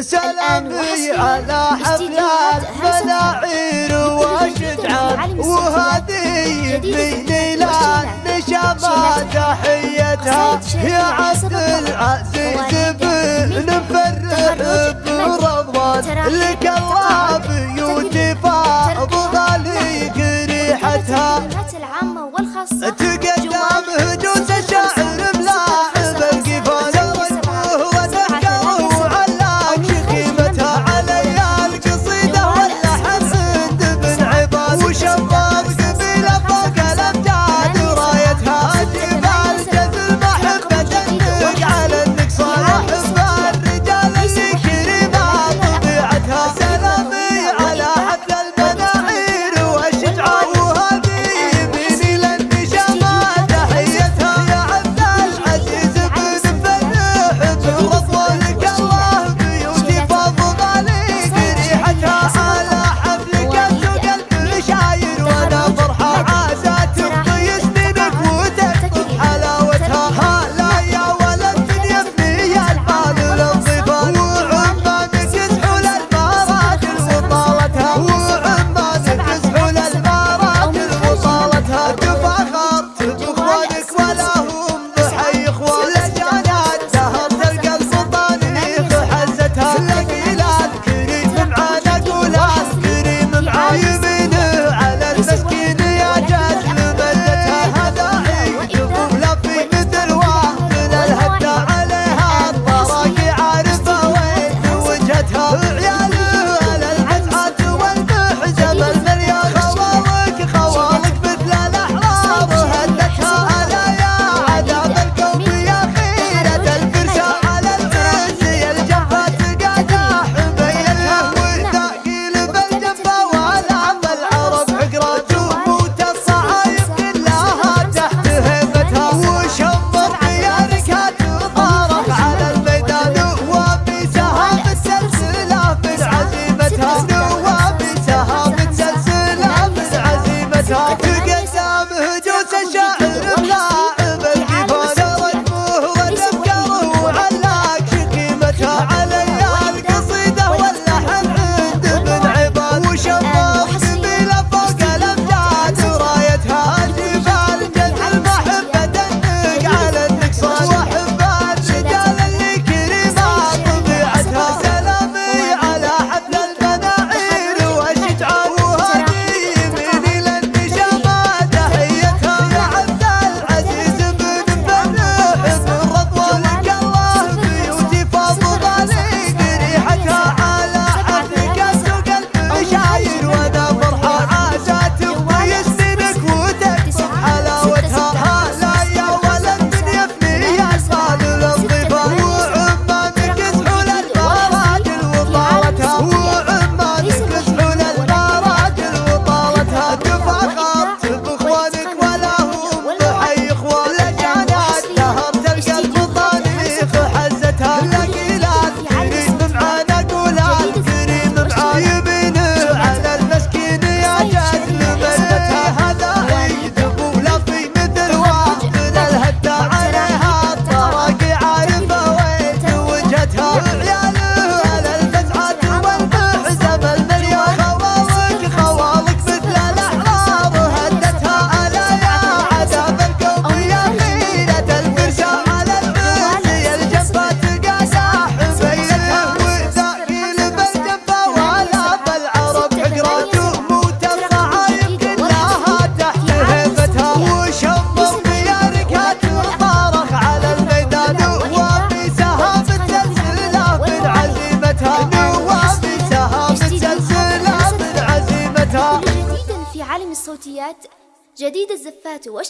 سلامي على حفل المناعير والشجعان وهذه من ليلان نشامة تحيتها يا عبد العزيز بن فرح برضوان لك الله بيوتي فاض غاليك ريحتها. تقدم ぞ الصوتيات جديد الزفات والش